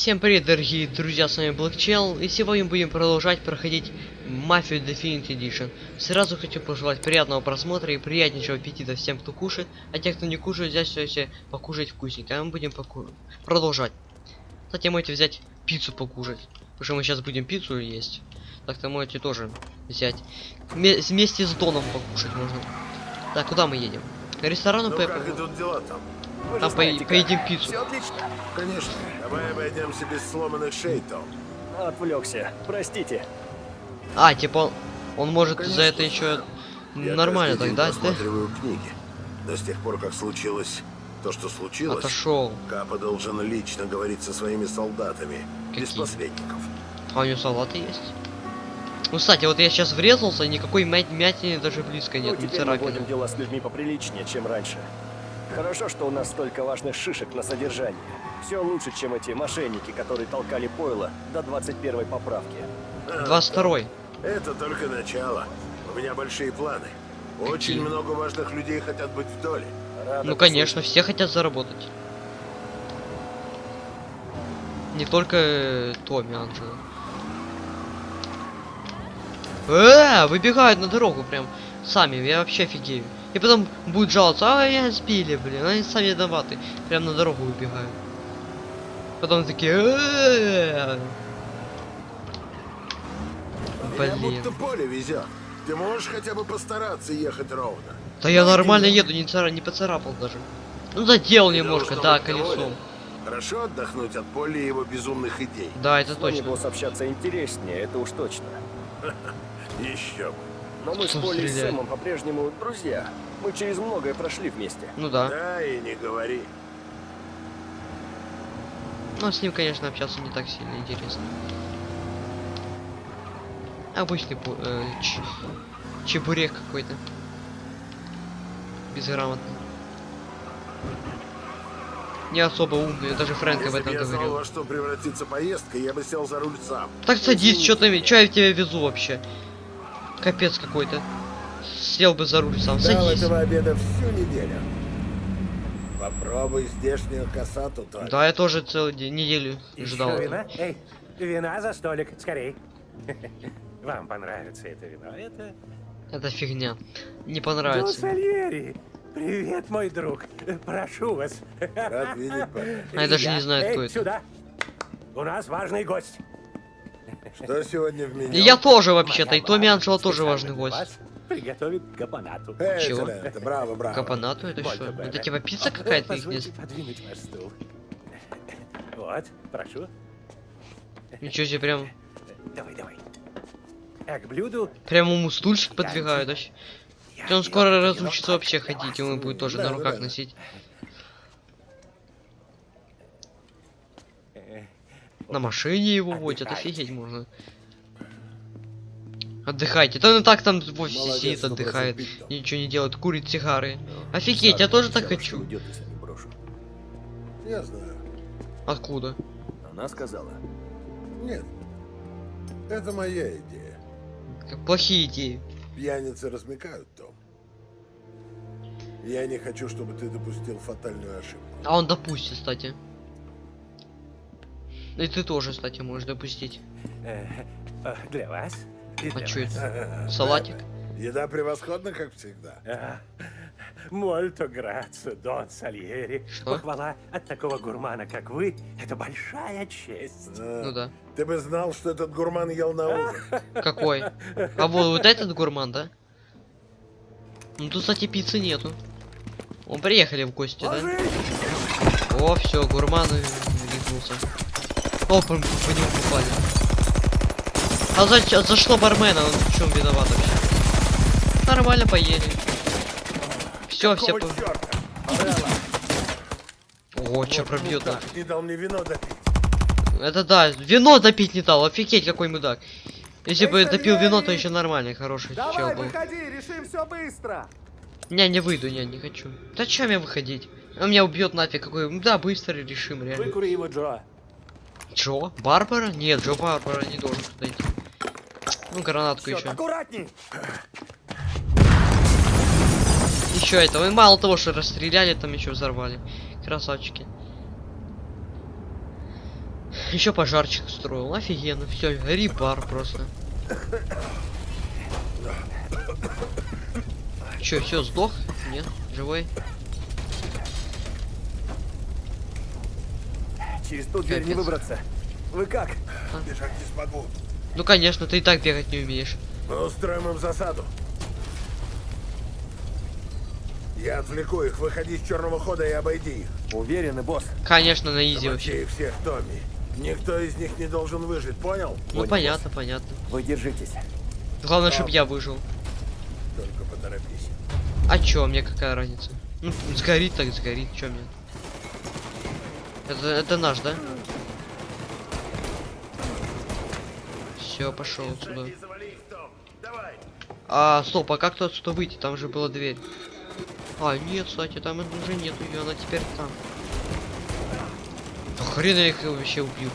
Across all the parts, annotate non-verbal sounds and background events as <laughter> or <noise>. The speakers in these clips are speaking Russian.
Всем привет, дорогие друзья, с вами Блэкчел, и сегодня будем продолжать проходить Мафию Definite Edition. Сразу хочу пожелать приятного просмотра и приятнейшего аппетита всем, кто кушает, а те, кто не кушает, взять все покушать вкусненько, а мы будем поку... продолжать. Кстати, можете взять пиццу покушать, потому что мы сейчас будем пиццу есть. Так-то можете тоже взять. Вме- Вместе с Доном покушать можно. Так, куда мы едем? К ресторану Ну Пеппа. как идут дела там? Вы Там знаете, по- поедим пиццу. Всё отлично. Конечно. Давай обойдемся без сломанных шей, Том. Отвлекся. Простите. А, типа он, он может Конечно, за это еще. Я нормально тогда, да? просматриваю книги. Но с тех пор, как случилось то, что случилось, Отошел. Капа должен лично говорить со своими солдатами. Без Какие? посредников. А у него салаты есть? Ну, кстати, вот я сейчас врезался, никакой мя- мятины даже близко Ну, нет, ни теперь мы царапины. водим дела с людьми поприличнее, чем раньше. Хорошо, что у нас столько важных шишек на содержании. Все лучше, чем эти мошенники, которые толкали пойло до 21 поправки. А, 22 Это только начало. У меня большие планы. Очень Какие? много важных людей хотят быть в доле. Ну, конечно, все хотят заработать. Не только э, Томми Анджело. Э, выбегают на дорогу прям сами, я вообще офигею. И потом будет жаловаться, а меня сбили, блин, они сами виноваты. Прям на дорогу выбегают. Потом такие, Блин. будто поле везет. Ты можешь хотя бы постараться ехать ровно. Да я нормально еду, не, цара, не поцарапал даже. Ну задел немножко, да, колесом. Хорошо отдохнуть от поля его безумных идей. Да, это точно. было общаться интереснее, это уж точно. <laughs> Еще бы. Но мы с Полли и? Сэмом по-прежнему друзья. Мы через многое прошли вместе. Ну да. Да и не говори. Но с ним, конечно, общаться не так сильно интересно. Обычный э, ч- чебурек какой-то. Безграмотный. Не особо умный, даже Фрэнк об Если бы этом я знал, говорил. во что превратится поездка, я бы сел за руль сам. Так садись, что ты, что я тебя везу вообще? Капец какой-то. Сел бы за руль сам, Ждал садись. этого обеда всю неделю. Попробуй здешнюю косату только. Да, я тоже целый день, неделю Еще ждал. вина? Эй, вина за столик, скорей. <laughs> Вам понравится это вино. Это Это фигня. Не понравится. Привет, мой друг. Прошу вас. Рад видеть, парень. А я даже не знаю, Эй, кто это. сюда. У нас важный гость. Что сегодня в меню? И я тоже вообще-то, и Томми Анджело тоже важный гость. Приготовит капонату. Эй, Чего? это, браво, браво. Капонату это что? Это типа пицца какая-то их Позвольте здесь? подвинуть ваш стул. Вот, прошу. Ничего себе, прям, Давай, давай. А к блюду прям ему стульчик подвигают вообще. Он скоро разучится вообще ходить, ему будет тоже на руках носить. На машине его водят, Отдыхайте. офигеть можно. Отдыхайте. Да он и так там в офисе Молодец, сидит, отдыхает. Ничего не делает, курит сигары. Ну, Офигеть, я Сара тоже так хочу. уйдет, не. Я знаю. Откуда? Она сказала. Нет. Это моя идея. Как плохие идеи. Пьяницы размекают, Том. Я не хочу, чтобы ты допустил фатальную ошибку. А он допустит, кстати. И ты тоже, кстати, можешь допустить. э, э, Для вас. и А вас. это? Салатик? Еда превосходна, как всегда. Мольто грацо, Дон Сальери. Что? Похвала от такого гурмана, как вы, это большая честь. А, Ну да. Ты бы знал, что этот гурман ел на ужин. <laughs> Какой? А вот, вот этот гурман, да? Ну тут, кстати, пиццы нету. Он приехали в гости, да? О, все, гурман рехнулся. О, по, нему попали. А за, за что бармена? Он в чем виноват вообще? Нормально поели. Все, все. По... черта? О, че пробьет мудак, Не дал мне вино допить. Это да, вино допить не дал, офигеть какой мудак. Если бы допил вино, то еще нормальный, хороший чел был. выходи, решим все быстро. Не, не выйду, не, не хочу. Да чем мне выходить? Он меня убьет нафиг какой. Да, быстро решим, реально. Выкури его, Джо. Джо? Барбара? Нет, Джо Барбара не должен туда идти. Ну, гранатку еще. Аккуратней. Еще этого. И мало того, что расстреляли, там еще взорвали. Красавчики. Еще пожарчик устроил. Офигенно. Все, рипар просто. Че, все, сдох? Нет, живой. Через ту дверь не выбраться. Вы как? Бежать не смогу. Ну конечно, ты и так бегать не умеешь. Мы устроим им засаду. Я отвлеку их. Выходи с черного хода и обойди их. Уверены, босс. Конечно, на изи вообще. Их всех, Томми. Никто из них не должен выжить, понял? Ну Понял, понятно, понятно. Вы держитесь. Главное, чтобы я выжил. Только поторопись. А чё, мне какая разница? Ну, сгорит так сгорит, чё мне? Это, это наш, да? Все, пошел отсюда. А, стоп, а как тут отсюда выйти? Там же была дверь. А, нет, кстати, там уже нет ее, она теперь там. Да хрен я их вообще убью.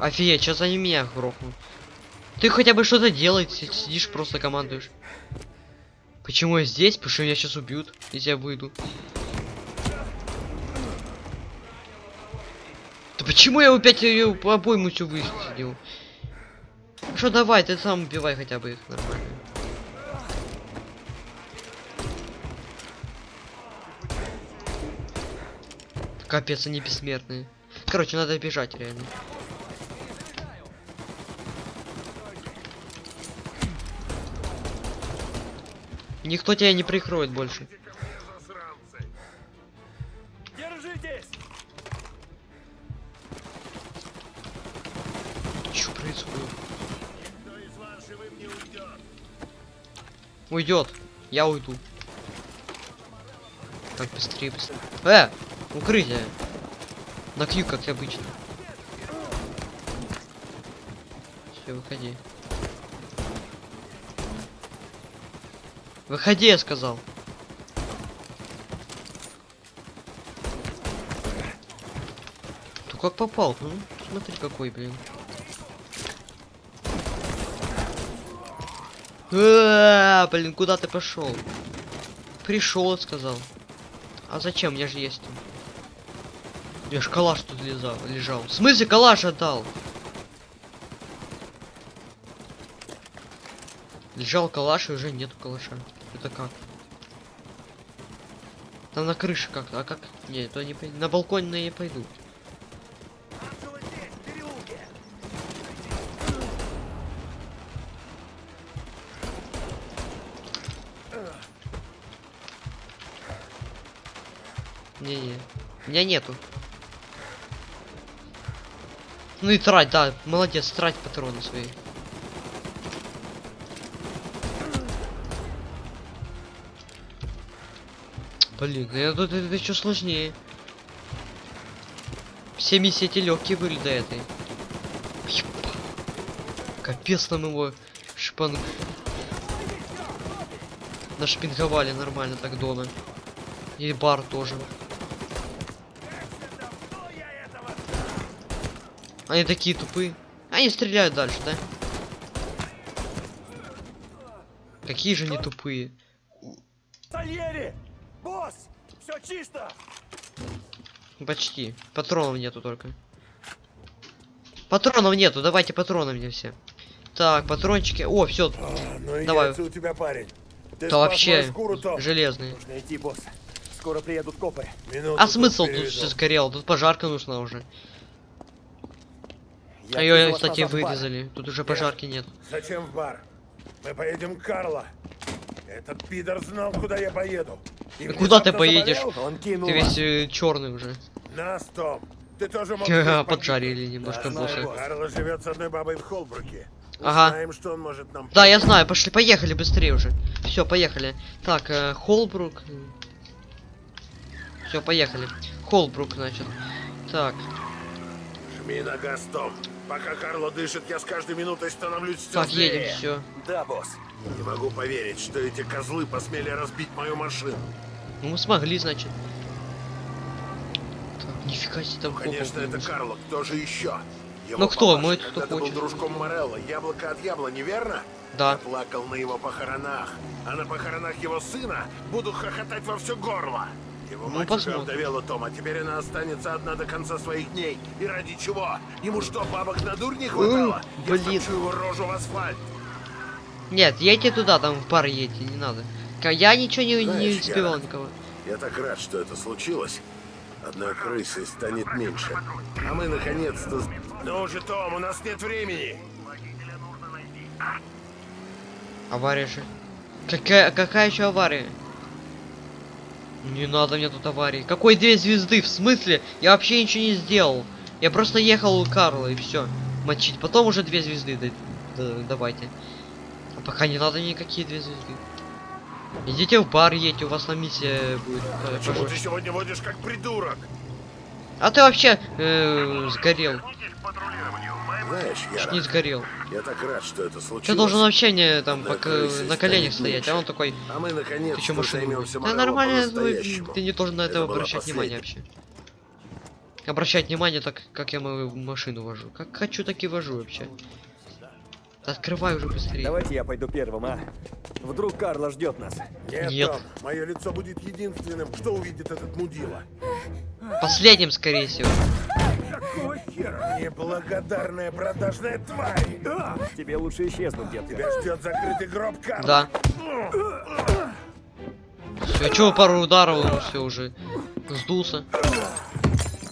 Офигеть, сейчас они меня грохнут. Ты хотя бы что-то делай, си- сидишь просто командуешь. Почему я здесь? Потому что меня сейчас убьют, если я выйду. Да почему я опять ее по обойму всю высадил? Что давай, ты сам убивай хотя бы их нормально. Капец, они бессмертные. Короче, надо бежать реально. Никто тебя не прикроет больше. Что происходит? Уйдет. Я уйду. Так, быстрее, быстрее. Э! Укрытие. На Q, как обычно. Все, выходи. Выходи, я сказал. Ты как попал? Ну, смотри какой, блин. А, блин, куда ты пошел? Пришел, сказал. А зачем? Меня же есть. меня ж калаш тут лежал, лежал. В смысле калаш отдал? Лежал калаш и уже нету калаша. Это как? Там на крыше как-то, а как? Не, то не. На балконе я не пойду. Не-не. Меня нету. Ну и трать, да, молодец, трать патроны свои. Блин, ну тут это, еще сложнее. Все миссии эти легкие были до этой. Капец нам его шпан... Нашпинговали нормально так Дона. И бар тоже. Они такие тупые. Они стреляют дальше, да? Какие же они тупые. Сальери! Босс! Все чисто! Почти. Патронов нету только. Патронов нету, давайте патроны мне все. Так, патрончики. О, все, А, ну Давай. у тебя, парень. Ты да вообще шкуру, железные. Нужно идти, босс. Скоро приедут копы. Минуту А смысл переведу. тут все сгорело? Тут пожарка нужна уже. Я а ее, кстати, вырезали. Тут уже пожарки нет. Зачем в бар? Мы поедем к Карло. Этот пидор знал, куда я поеду. И Да куда ты поедешь? заболел? Он кинул Ты весь черный уже. Нас, Том. Ты тоже мог. <laughs> Поджарили немножко Да. Карло живет с одной бабой в Холбруке. Ага. Знаем, что он может нам Да, я знаю, пошли, поехали быстрее уже. Все, поехали. Так, э, Холбрук. Все, поехали. Холбрук, значит. Так, Жми на газ, Том. Пока Карло дышит, я с каждой минутой становлюсь все так, едем, все. Да, босс. Не могу поверить, что эти козлы посмели разбить мою машину. Ну, мы смогли, значит. Так, нифига себе там Конечно, копов это. Карло. Кто же еще? Его Ну кто? Мой кто был хочет. дружком Морелло. Яблоко от яблони, верно? Да. Я плакал на его похоронах, а на похоронах его сына буду хохотать во все горло. Его Ну, мать уже овдовела Тома, теперь она останется одна до конца своих дней. И ради чего? Ему что, бабок на дурь не хватало? Я блин. втопчу его рожу в асфальт. Нет, едьте туда, там в бар едьте, не надо. Я ничего не, не Знаешь, избивал я- никого. Я так рад, что это случилось. Одной крысы станет меньше. А мы наконец-то... Ну уже, Том, у нас нет времени. Авария же. Какая, какая еще авария? Не надо мне тут аварии. Какой две звезды? В смысле? Я вообще ничего не сделал. Я просто ехал у Карла и все. Мочить. Потом уже две звезды да- да- давайте. А пока не надо никакие две звезды. Идите в бар едьте, у вас там миссия будет. э, Почему пожестче. ты сегодня водишь как придурок? А ты вообще э, сгорел. Знаешь, Чуть Яра, не сгорел. я так рад, что это случилось. Ты должен вообще не там пока крысой на коленях стоять, а он такой, А мы ты чё наконец-то машину? Да нормально, ты, по-настоящему. ты не должен на это, Это обращать внимание вообще. Обращать внимание так, как я мою машину вожу. Как хочу, так и вожу вообще. Да Открывай уже быстрее. Давайте я пойду первым, а? Вдруг Карла ждет нас. Нет, Нет. Мое лицо будет единственным, что увидит этот мудила. Последним, скорее всего. Неблагодарная продажная тварь! Тебе лучше исчезнуть, детка. Тебя ждет закрытый гроб, Карл. Да. Все, чего пару ударов, он все уже сдулся.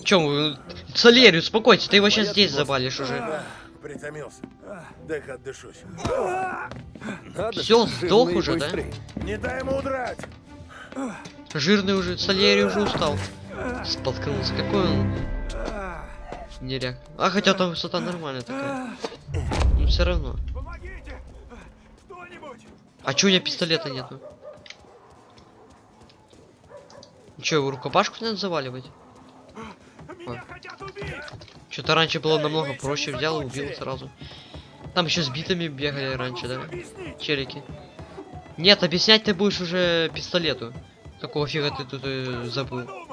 Чем вы? Солерий, успокойся, ты его сейчас здесь забалишь уже. Притомился. Дай-ка отдышусь. Же, сдох уже, да? Не дай ему удрать! Жирный уже, Солерий уже устал. Споткнулся, какой он неряк. А хотя там высота нормальная такая. Но все равно. А чё у меня пистолета нету? Че, его рукопашку надо заваливать? Что-то раньше было намного проще, взял и убил сразу. Там еще с битами бегали раньше, да? Челики. Нет, объяснять ты будешь уже пистолету. Какого фига ты тут э, забыл?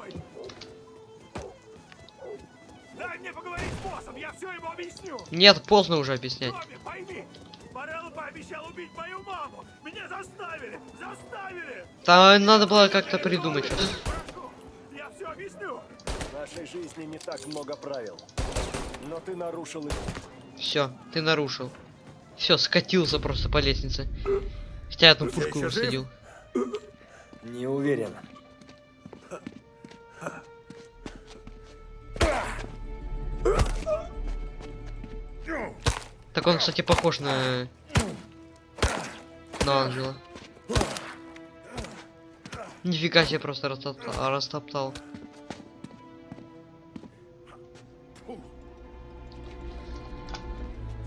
Нет, поздно уже объяснять. Пойми! Морелло пообещал убить мою маму! Меня заставили! Заставили! Там надо было как-то придумать что-то. Я все объясню! В нашей жизни не так много правил. Но ты нарушил их. Все, ты нарушил. Все, скатился просто по лестнице. Хотя я одну Друзья, пушку высадил. Не уверен. Так он, кстати, похож на... На ангела. Нифига себе просто растоптал. растоптал.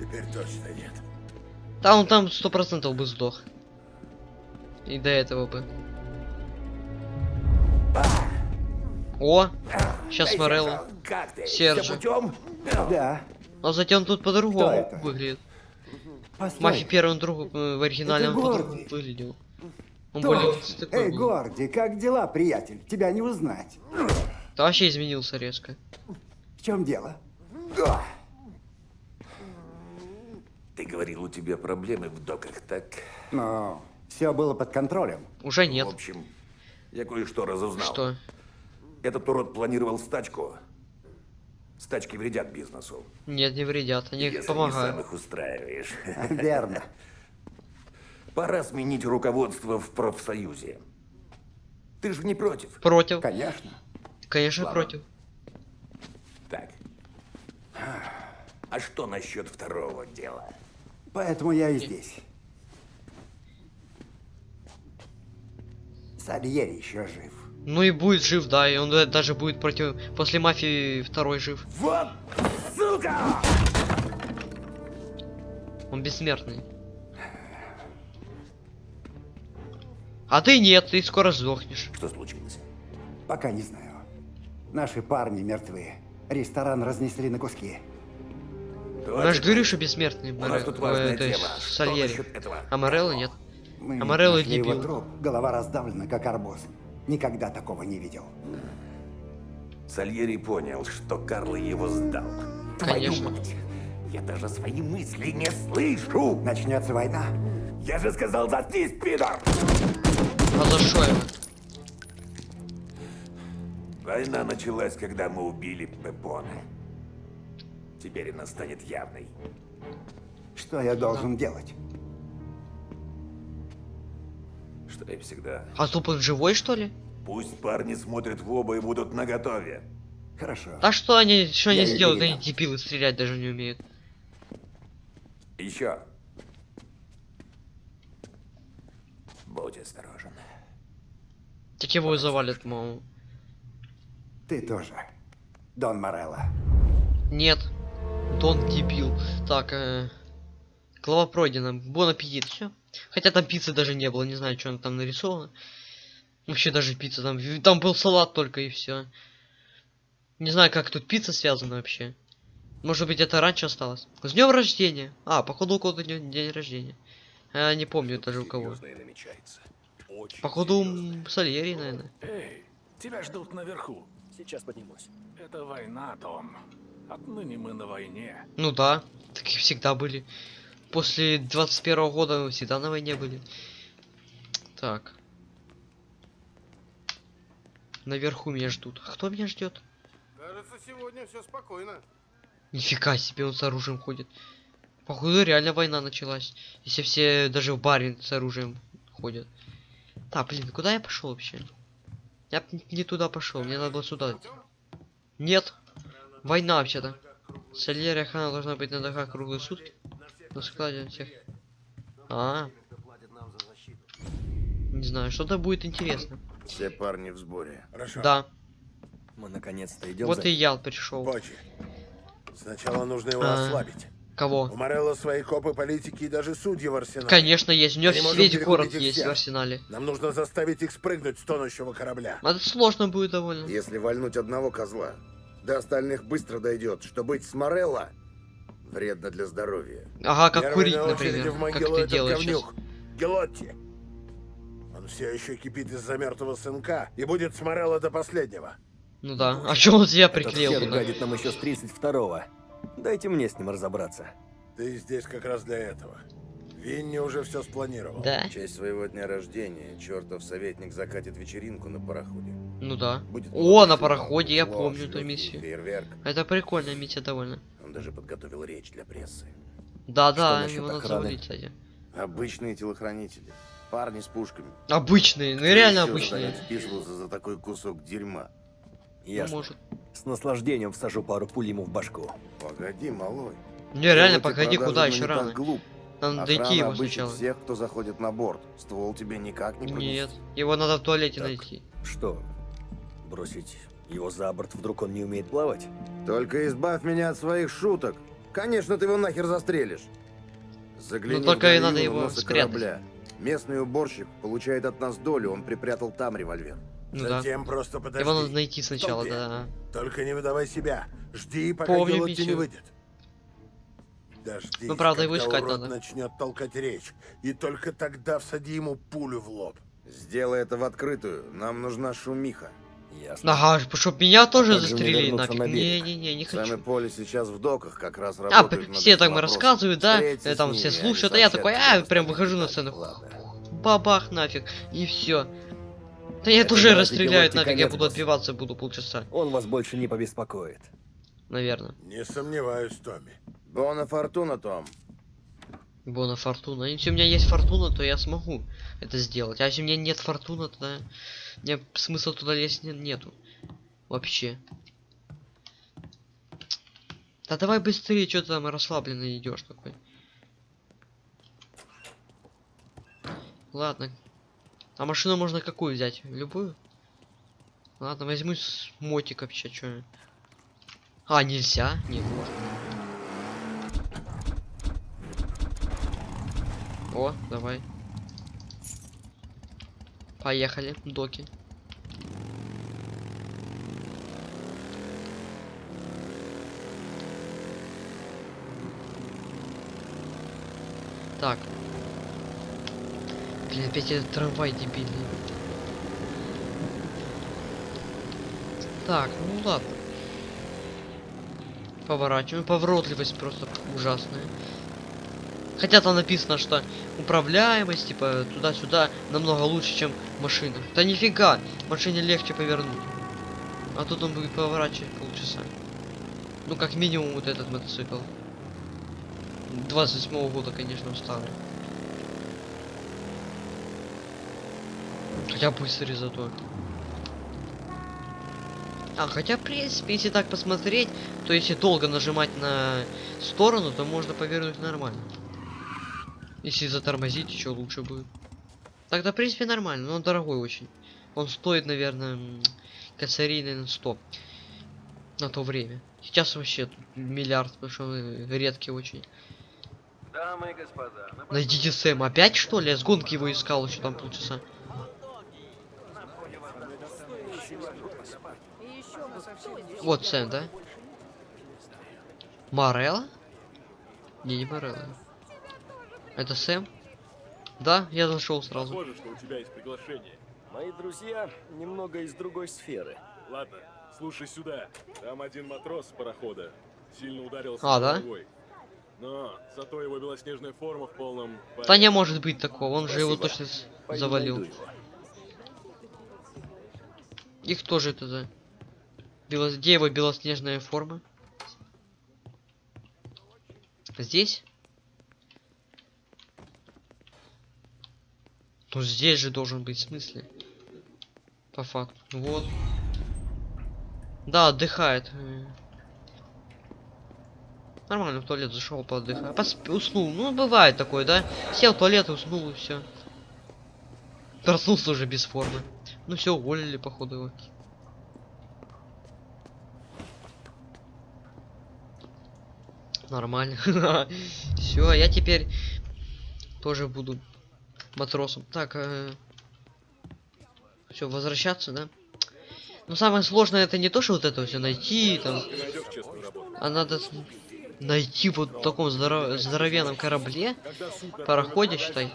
Теперь точно нет. Да он там сто процентов бы сдох. И до этого бы. О! Сейчас Морелло. Серджи. Да. А затем тут по-другому выглядит. Постой. Мафи первым другу э, в оригинале он по-другому выглядел. Он более такой Эй, был. Горди, как дела, приятель? Тебя не узнать. Да вообще изменился резко. В чем дело? Ты говорил, у тебя проблемы в доках, так? Но все было под контролем. Уже нет. В общем, я кое-что разузнал. Что? Этот урод планировал стачку. Стачки вредят бизнесу. Нет, не вредят, они Если не сам помогают. их устраиваешь. <laughs> Верно. Пора сменить руководство в профсоюзе. Ты же не против? Против. Конечно. Конечно, Ладно. против. Так. А что насчет второго дела? Поэтому я и здесь. Сальери еще жив. Ну и будет жив, да, и он э, даже будет против... После мафии второй жив. Вот, сука! Он бессмертный. А ты нет, ты скоро сдохнешь. Что случилось? Пока не знаю. Наши парни мертвы. Ресторан разнесли на куски. Я же говорю, что бессмертный. У нас Море- тут э, есть дело. Что Сальери. А Морелло нет. Мы А Морелло нашли его дебил. труп. Голова раздавлена, как арбуз. Никогда такого не видел. Сальери понял, что Карло его сдал. Конечно. Твою мать! Я даже свои мысли не слышу! Начнется война. Я же сказал, заткнись, пидор! А за что его? Война началась, когда мы убили Пепона. Теперь она станет явной. Что я должен делать? Что и всегда. А тупо он живой, что ли? Пусть парни смотрят в оба и будут наготове. Хорошо. А что они, что они Я сделают? Они дебилы стрелять даже не умеют. Еще. Будь осторожен. Так его и завалят, мол. Ты тоже. Дон Морелло. Нет. Дон дебил. Так, э... Глава пройдена. Бон аппетит. Все. Хотя там пиццы даже не было. Не знаю, что там нарисовано. Вообще даже пицца там. Там был салат только и все. Не знаю, как тут пицца связана вообще. Может быть, это раньше осталось. С днем рождения. А, походу у кого-то день, день рождения. Я не помню даже у кого. Походу серьезное. у Сальери, наверное. Эй, тебя ждут наверху. Сейчас поднимусь. Это война, Том. Отныне мы на войне. Ну да, такие всегда были. После 21 года мы всегда на войне были. Так. Наверху меня ждут. А кто меня ждет? Кажется, сегодня все спокойно. Нифига себе, он с оружием ходит. Походу реально война началась. Если все даже в баре с оружием ходят. Так, блин, куда я пошел вообще? Я не туда пошел, мне надо было сюда. Нет. Война вообще-то. Солярия должна быть на дорогах круглые сутки. На складе всех. А. Не знаю, что-то будет интересно. Все парни в сборе. Хорошо. Да. Мы наконец-то идем Вот за... и я пришел. Бочи. Сначала нужно его А. ослабить. У Кого? Морелло свои копы, политики и даже судьи в арсенале. Конечно, есть. У него весь город есть всех. в арсенале. Нам нужно заставить их спрыгнуть с тонущего корабля. Это сложно будет довольно. Если вальнуть одного козла, до остальных быстро дойдет, что быть с Морелло вредно для здоровья. Ага, как Первый курить, например. в Как ты этот делаешь сейчас. говнюк. Гелотти. Он все еще кипит из-за мертвого сынка и будет с Морелло до последнего. Ну да. А что он себя Этот приклеил туда? гадит нам еще с 32-го. Дайте мне с ним разобраться. Ты здесь как раз для этого. Винни уже все спланировал. Да? В честь своего дня рождения чертов советник закатит вечеринку на пароходе. Ну да. Будет О, на пароходе, я флаг, помню эту миссию. Фейерверк. Это прикольная миссия довольно. Он даже подготовил речь для прессы. Да-да, его надо завалить, кстати. Обычные телохранители. Парни с пушками. Обычные, ну реально Еще обычные. станет вписываться за такой кусок дерьма. Ну, Ясно. может. С наслаждением всажу пару пуль ему в башку. Погоди, малой. Не, реально, погоди, куда еще рано. глуп. Надо Охрана дойти его сначала. всех, кто заходит на борт. Ствол тебе никак не пронести. Нет, его надо в туалете Так. найти. Что, бросить его за борт, вдруг он не умеет плавать? Только избавь меня от своих шуток. Конечно, ты его нахер застрелишь. Загляни Ну, только и надо его спрятать. корабля. Местный уборщик получает от нас долю, он припрятал там револьвер. Ну да. Затем просто подожди. Его надо найти сначала, толпе. да. Только не выдавай себя. Жди, пока Помню Гелотти не выйдет. Дождись, Ну, правда, искать урод надо. начнет толкать речь. И только тогда всади ему пулю в лоб. Сделай это в открытую. Нам нужна шумиха. Ясно. Ага, чтоб меня тоже как же мне застрелили нафиг. на? Не-не-не, не Сами хочу. Поле сейчас в доках как раз А, работают все так вопросом. рассказывают, да, Встретись э, там ними, все слушают, а я такой, а, прям выхожу на сцену. Ладно. Бабах нафиг, и все. Да я Это тоже расстреляют нафиг, я буду отбиваться буду полчаса, Он вас больше не побеспокоит. наверное. Не сомневаюсь, Томми. Бона Фортуна, Том. Бона фортуна. Если у меня есть фортуна, то я смогу это сделать. А если у меня нет фортуна, тогда мне смысла туда лезть не- нету. Вообще. Да давай быстрее, что ты там расслабленно идешь такой. Ладно. А машину можно какую взять? Любую? Ладно, возьму с мотик вообще, что. А, нельзя? Нет, можно. О, давай. Поехали, доки. Так. Блин, опять этот трамвай дебильный. Так, ну ладно. Поворачиваем. Поворотливость просто ужасная. Хотя там написано, что управляемость, типа, туда-сюда намного лучше, чем машина. Да нифига, машине легче повернуть. А тут он будет поворачивать полчаса. Ну, как минимум, вот этот мотоцикл. 27 года, конечно, старый. Хотя быстрый зато. А, хотя, в принципе, если так посмотреть, то если долго нажимать на сторону, то можно повернуть нормально. Если затормозить, еще лучше будет. Тогда, в принципе, нормально, но он дорогой очень. Он стоит, наверное, м, косарей, наверное, 100. На то время. Сейчас вообще миллиард, потому что он редкий очень. Дамы и господа, на Найдите Сэм. Опять что ли? Я с гонки его искал еще там полчаса. Вот Сэм, да? Морелла? Не, не Морелла. Это Сэм? Да, я зашел сразу. Похоже, что у тебя есть приглашение. Мои друзья немного из другой сферы. Ладно, слушай сюда. Там один матрос с парохода сильно ударился А, да? головой. Но зато его белоснежная форма в полном... Да не может быть такого, он же его точно Пойду завалил. его. Их тоже это за... Бело... Где его белоснежная форма? Здесь? Ну здесь же должен быть, в смысле? По факту. Вот. Да, отдыхает. Нормально, в туалет зашел, поотдыхал. Посп... Уснул. Ну, бывает такое, да? Сел в туалет, уснул и все. Проснулся уже без формы. Ну все, уволили, походу, его. Нормально. <laughs> Все, я теперь тоже буду матросом. Так, все, возвращаться, да? Но самое сложное это не то, что вот это все найти, там, а надо найти вот в таком здоро- здоровенном корабле, пароходе, считай,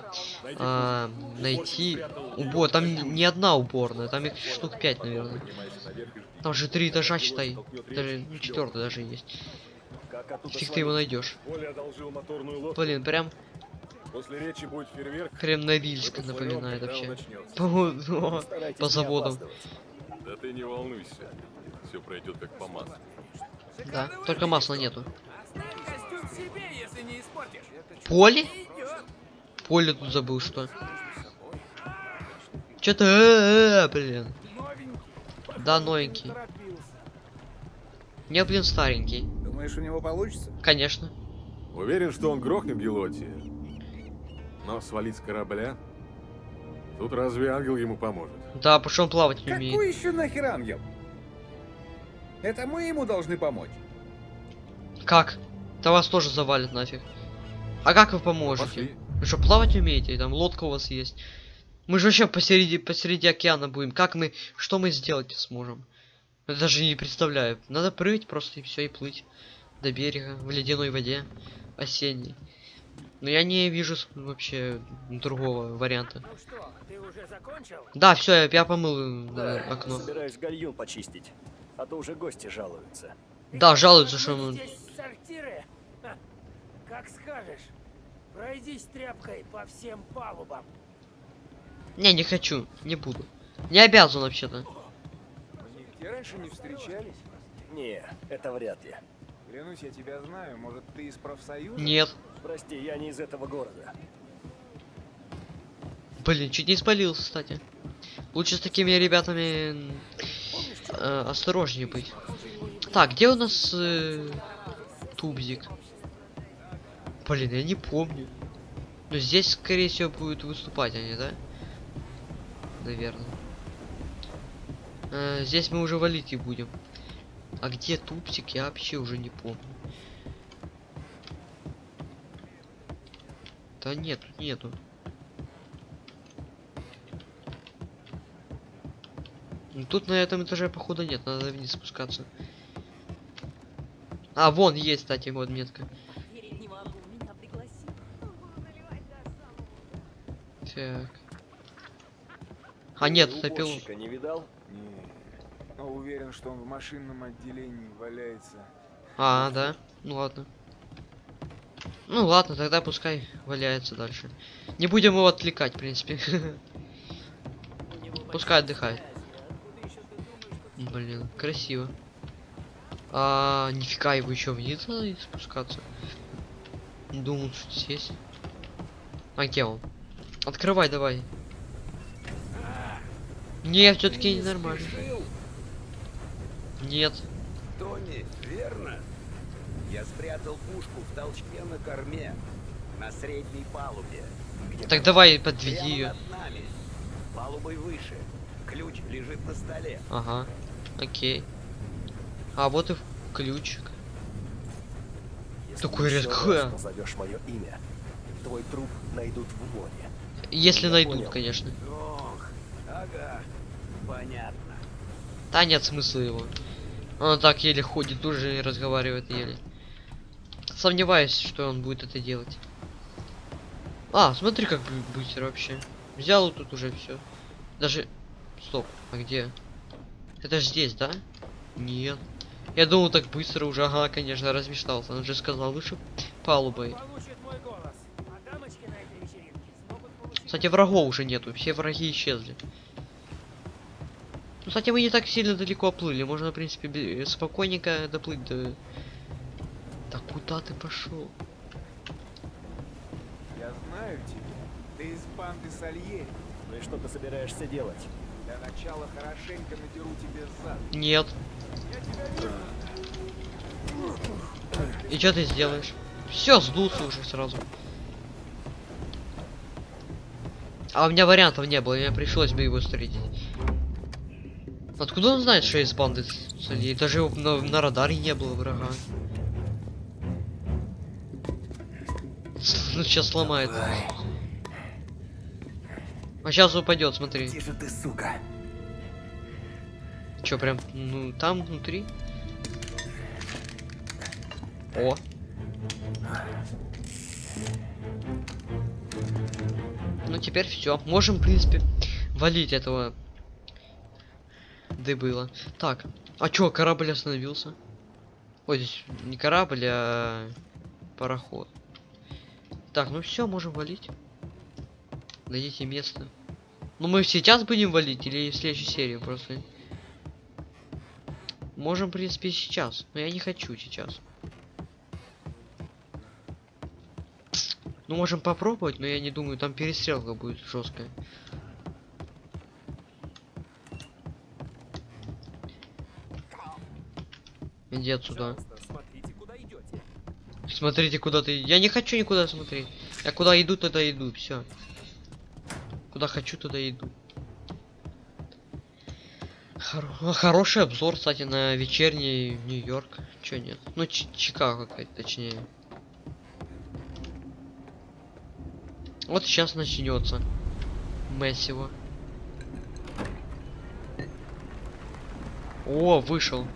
а, найти убор. Там не одна уборная, там их штук 5, наверное. Там же три этажа, считай. Даже ну, четвертый даже есть. Фиг ты его найдешь. Блин, прям, После речи будет фейерверк. прям Норильск Мы напоминает вообще. По, ну, по заводам. Да ты не волнуйся. Все пройдет как по маслу. Да, только масла нету. Поле? Поле тут забыл, что. Чё-то, э, э, блин. Да, новенький. Не, блин, старенький. Думаешь, у него получится? Конечно. Уверен, что он грохнет Гелоти. Но свалить с корабля? Тут разве ангел ему поможет? Да, потому что он плавать не Какой умеет. еще нахер ангел? Это мы ему должны помочь. Как? Да вас тоже завалит нафиг. А как вы поможете? Пошли. Вы что, плавать умеете? Там лодка у вас есть. Мы же вообще посреди, посреди океана будем. Как мы, что мы сделать сможем? Я даже не представляю. Надо прыгать просто и все, и плыть до берега в ледяной воде осенней. Но я не вижу вообще другого варианта. Ну что, ты уже закончил? Да, все, я, я помыл э, Да, окно. собираюсь гальюн почистить. А то уже гости жалуются. Да, жалуются, что мы... Здесь сортиры? Как скажешь. Пройдись тряпкой по всем палубам. Не, не хочу, не буду. Не обязан вообще-то. Нигде раньше не встречались. Не, это вряд ли. Клянусь, я тебя знаю. Может, ты из профсоюза? Нет. Прости, я не из этого города. Блин, чуть не спалился, кстати. Лучше с такими ребятами э, осторожнее быть. Так, где у нас э, тубзик? Блин, я не помню. Но здесь, скорее всего, будут выступать они, да? Наверное. Э, здесь мы уже валить и будем. А где тупсик, я вообще уже не помню. Да нет, тут нету. Ну, Тут на этом этаже походу нет, надо вниз спускаться. А, вон есть, кстати, вот метка. Так. А нет, топил. уборщика не видал? Не. Уверен, что он в машинном отделении валяется. А, да? Ну ладно. Ну ладно, тогда пускай валяется дальше. Не будем его отвлекать, в принципе. <laughs> Пускай отдыхает. Блин, красиво. А, нифига его еще вниз надо спускаться. Думал, что здесь. А где он? Открывай давай. Нет, все-таки ненормально. Нет. Тони, верно? Я спрятал пушку в толчке на корме, на средней палубе. Так давай подведи ее. нами. Палубой выше. Ключ лежит на столе. Ага. Окей. А вот и ключик. Если Такой раз назовешь мое имя, твой труп найдут в море. Если Я найдут, понял. конечно. Ох, ага, понятно. Да нет смысла его. Он так еле ходит, уже и разговаривает еле. Сомневаюсь, что он будет это делать. А, смотри, как быстро вообще. Взял тут уже все. Даже. Стоп, а где? Это ж здесь, да? Нет. Я думал так быстро уже, ага, конечно, размечтался. Он же сказал выше палубой. Кстати, врагов уже нету, все враги исчезли. Ну, кстати, мы не так сильно далеко оплыли. Можно, в принципе, бе- спокойненько доплыть до... Да куда ты пошел? Я знаю тебя. Ты из банды Сальери. Ну и что ты собираешься делать? Для начала хорошенько надеру тебе зад. Нет. И что ты сделаешь? Все, сдулся уже сразу. А у меня вариантов не было, мне пришлось бы его встретить. Откуда он знает, что есть банды среди? Даже его на, на радаре не было врага. <laughs> Ну сейчас сломает. А сейчас упадет, смотри. Тише ты, сука. Чё, прям, ну, там внутри? О. Ну, теперь все. Можем, в принципе, валить этого дебыла. Так, а чё, корабль остановился? Ой, здесь не корабль, а пароход. Так, ну все, можем валить. Найдите место. Ну мы сейчас будем валить или в следующей серии просто? Можем, в принципе, и сейчас. Но я не хочу сейчас. Ну, можем попробовать, но я не думаю, там перестрелка будет жесткая. Иди отсюда. Смотрите, куда идете. Смотрите, куда ты. Я не хочу никуда смотреть. Я куда иду, туда иду. Все. Куда хочу, туда иду. Хоро- Хороший обзор, кстати, на вечерний Нью-Йорк. Чё нет? Ну, Ч- Чикаго точнее. Вот сейчас начнется. Мессиво. О, вышел.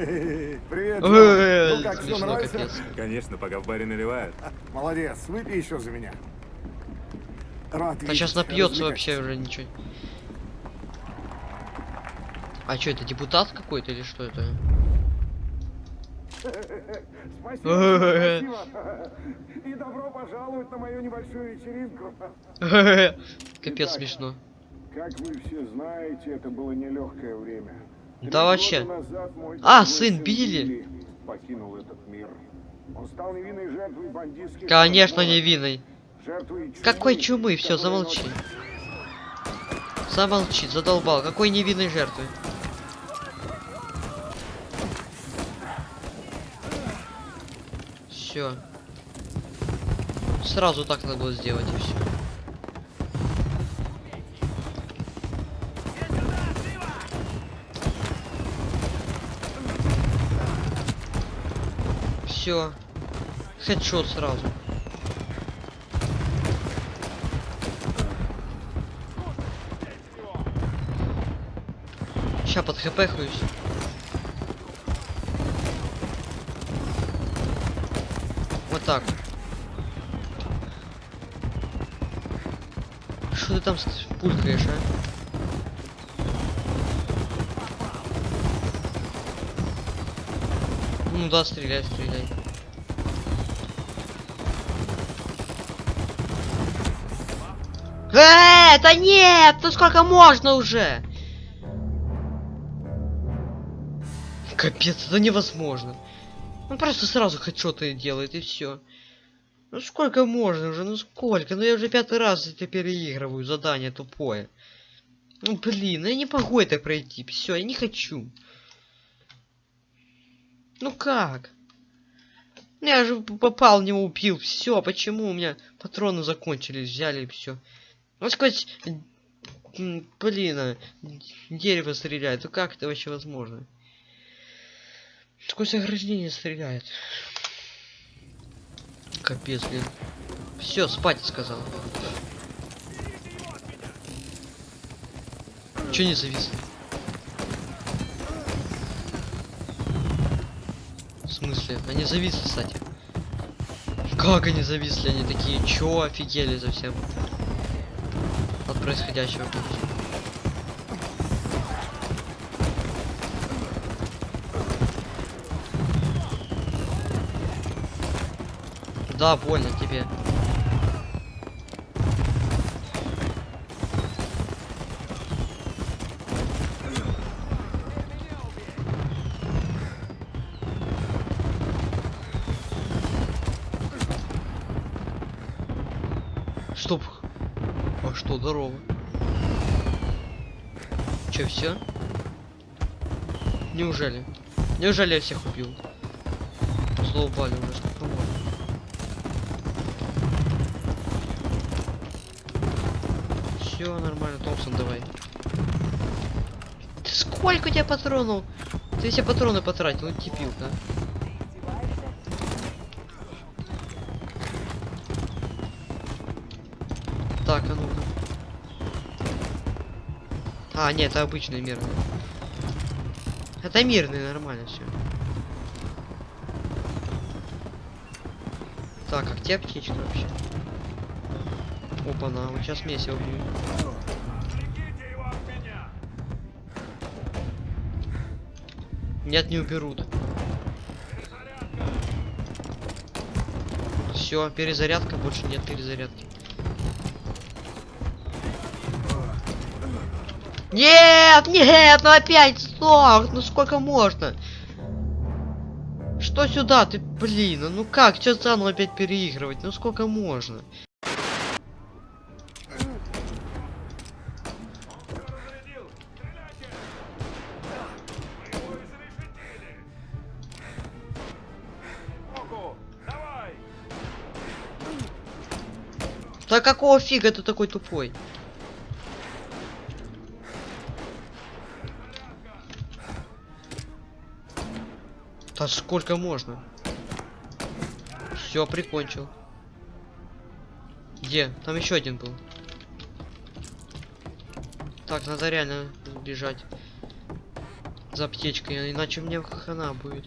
Привет, Ну как, все нравится? Конечно, пока в баре наливают. Молодец, выпей еще за меня. Рад Да сейчас напьется вообще уже ничего. А что это депутат какой-то или что это? Спасибо, спасибо. И добро пожаловать на мою небольшую вечеринку. Капец смешно. Как вы все знаете, это было нелегкое время. Да вообще. А, сын Билли? Билли покинул этот мир. Он стал невинной жертвой бандитских Конечно, невинный. жертвой чумы, Какой чумы? Все, замолчи. Замолчи, задолбал. Какой невинной жертвы? Все. Сразу так надо было сделать и все. Все. Хедшот сразу. Ща под хп хуюсь. Вот так. Что ты там пулькаешь, а? Ну да, стреляй, стреляй. Э, да нет! Ну сколько можно уже? Капец, это невозможно. Он просто сразу хэдшоты делает и все. Ну сколько можно уже, ну сколько? Ну я уже пятый раз это переигрываю, задание тупое. Ну блин, ну, я не могу это пройти, все, я не хочу. Ну как? Ну, Я же попал него убил. Все, почему у меня патроны закончились? Взяли и все. Ну сквозь... м, Блин, а, дерево стреляет. Ну как это вообще возможно? Сквозь ограждение стреляет. Капец, блин. Все, спать сказал. Че не зависли? Смысле? Они зависли, кстати. Как они зависли? Они такие, чё, офигели совсем? От происходящего. Да, больно тебе. Неужели? Неужели я всех убил? Злоупали уже, сколько можно? Все нормально, Томпсон, давай. Сколько у тебя патронов? Ты все патроны потратил, ну типилка. Так, а ну-ка. А, нет, это обычный мирный. Это мирный, нормально все. Так, а где аптечка вообще? Опа-на, вот сейчас месиво будет. Нет, не уберут. Все, перезарядка, больше нет перезарядки. Нет, нет, ну опять сок, ну сколько можно? Что сюда, ты, блин, ну как, что заново опять переигрывать, ну сколько можно? Да какого фига ты такой тупой? Да сколько можно? Все, прикончил. Где? Там еще один был. Так, надо реально бежать. За аптечкой, иначе мне хана будет.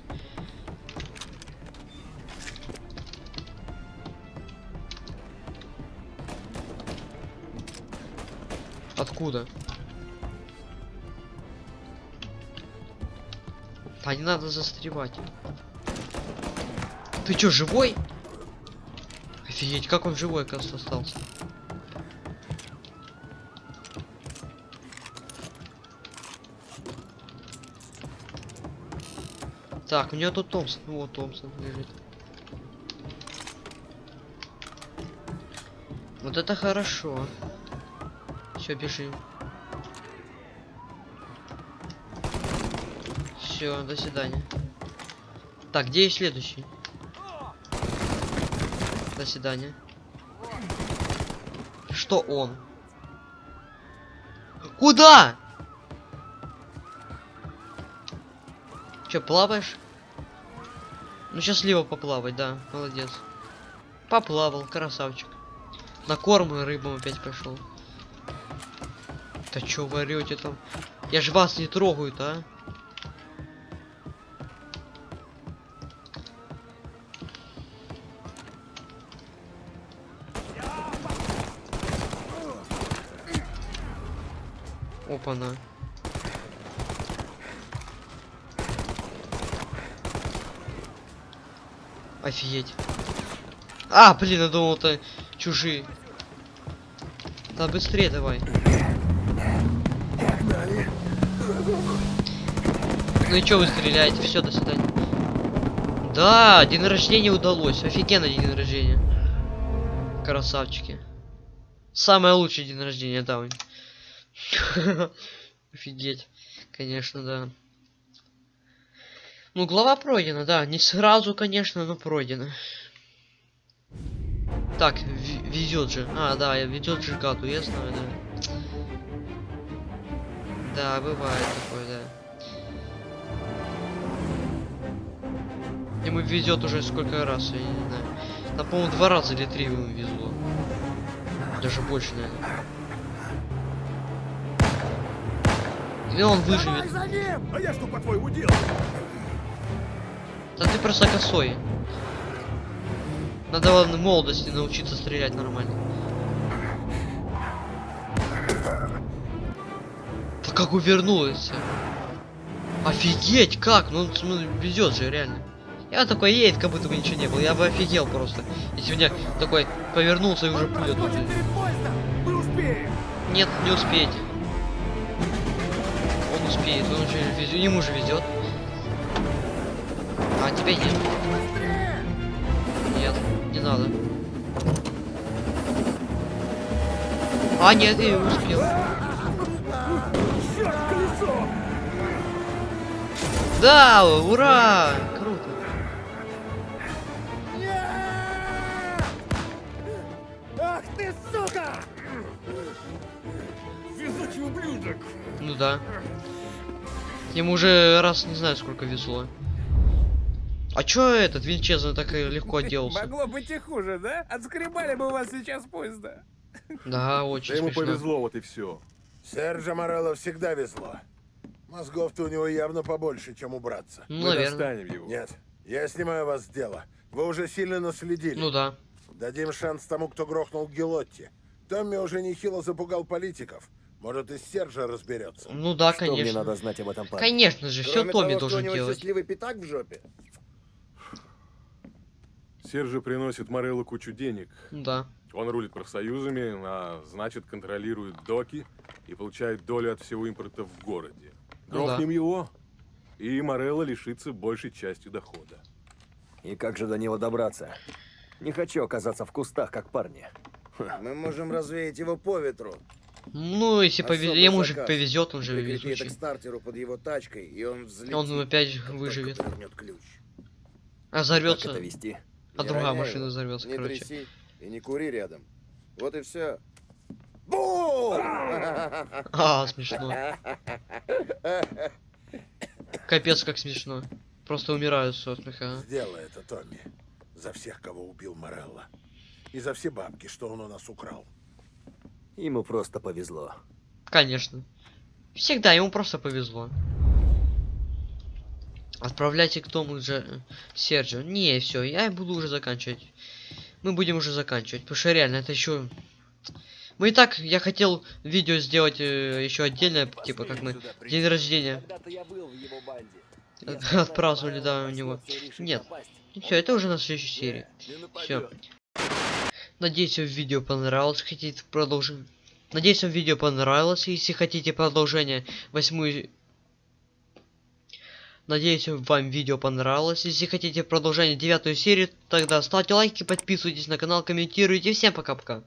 Откуда? Да не надо застревать. Ты чё, живой? Офигеть, как он живой, оказывается, остался. Так, у него тут Томпсон. Ну, Вот Томпсон лежит. Вот это хорошо. Все, бежим. Все, до свидания. Так, где следующий? До свидания. Что он? Куда? Че, плаваешь? Ну, счастливо поплавать, да, молодец. Поплавал, красавчик. На корм и рыбам опять пошел. Да чё вы орёте там? Я ж вас не трогаю, а? Опа-на. Офигеть. А, блин, я думал, это чужие. Да быстрее давай. Ну и чё вы стреляете? Все, до свидания. Да, день рождения удалось. Офигенно день рождения. Красавчики. Самый лучший день рождения, да. <laughs> Офигеть. Конечно, да. Ну, глава пройдена, да. Не сразу, конечно, но пройдена. Так, везет же. А, да, ведет же гаду, я знаю, да. Да, бывает такое, да. Ему везет уже сколько раз, я не знаю. Там, по-моему, два раза или три ему везло. Даже больше, наверное. И он выживет. А я что по-твоему? Да ты просто косой. Надо ладно, в молодости научиться стрелять нормально. Да как увернулась. Офигеть, как? Ну, ну везет же, реально. Я такой едет, как будто бы ничего не было. Я бы офигел просто. Если у меня такой повернулся и уже пуля тут. Нет, не успеете. Успеет, он уже везет, ему же везет. А тебе нет. Нет, не надо. А, нет, я успел. Да, ура! Круто. Ах ты, сука! Везучий ублюдок! Ну да. Ему уже раз не знаю сколько везло. А чё этот Винчезно так и легко отделался? Могло быть и хуже, да? Отскребали бы у вас сейчас поезда. Да, очень Да ему повезло, вот и все. Сержа Морелло всегда везло. Мозгов-то у него явно побольше, чем у братца. Ну, Мы наверное. достанем его. Нет, я снимаю вас с дела. Вы уже сильно наследили. Ну да. Дадим шанс тому, кто грохнул Гелотти. Томми уже нехило запугал политиков. Может, и Сержа разберется. Ну да, Что конечно. мне надо знать об этом парне? Конечно же, все Кроме Томми того, что у должен него делать. счастливый пятак в жопе. Сержи приносит Мореллу кучу денег. Да. Он рулит профсоюзами, а значит контролирует доки и получает долю от всего импорта в городе. Ну Грохнем его, и Морелла лишится большей частью дохода. И как же до него добраться? Не хочу оказаться в кустах, как парни. Мы можем развеять его по ветру. Ну, если повезет, Особый ему же повезет, он же везучий. к стартеру под его тачкой, и он взлетит. Он опять выживет. ключ. А Как взорвется. это вести? А Не другая роняй машина взорвется, Не короче. тряси и не кури рядом. Вот и все. Бум! А, смешно. Капец, как смешно. Просто умираю со смеха. Сделай это, Томми. За всех, кого убил Морелло. И за все бабки, что он у нас украл. Ему просто повезло. Конечно. Всегда ему просто повезло. Отправляйте к тому же э, Серджио. Не, все, я буду уже заканчивать. Мы будем уже заканчивать. Потому что реально это еще. Мы и так, я хотел видео сделать э, еще отдельное, типа как мы день рождения. От- <laughs> отпраздновали, да, у него. Нет. Все, это уже на следующей серии. Все. Надеюсь, вам видео понравилось. Хотите продолжить? Надеюсь, вам видео понравилось. Если хотите продолжение восьмую... Надеюсь, вам видео понравилось. Если хотите продолжение девятую серию, тогда ставьте лайки, подписывайтесь на канал, комментируйте. Всем пока-пока.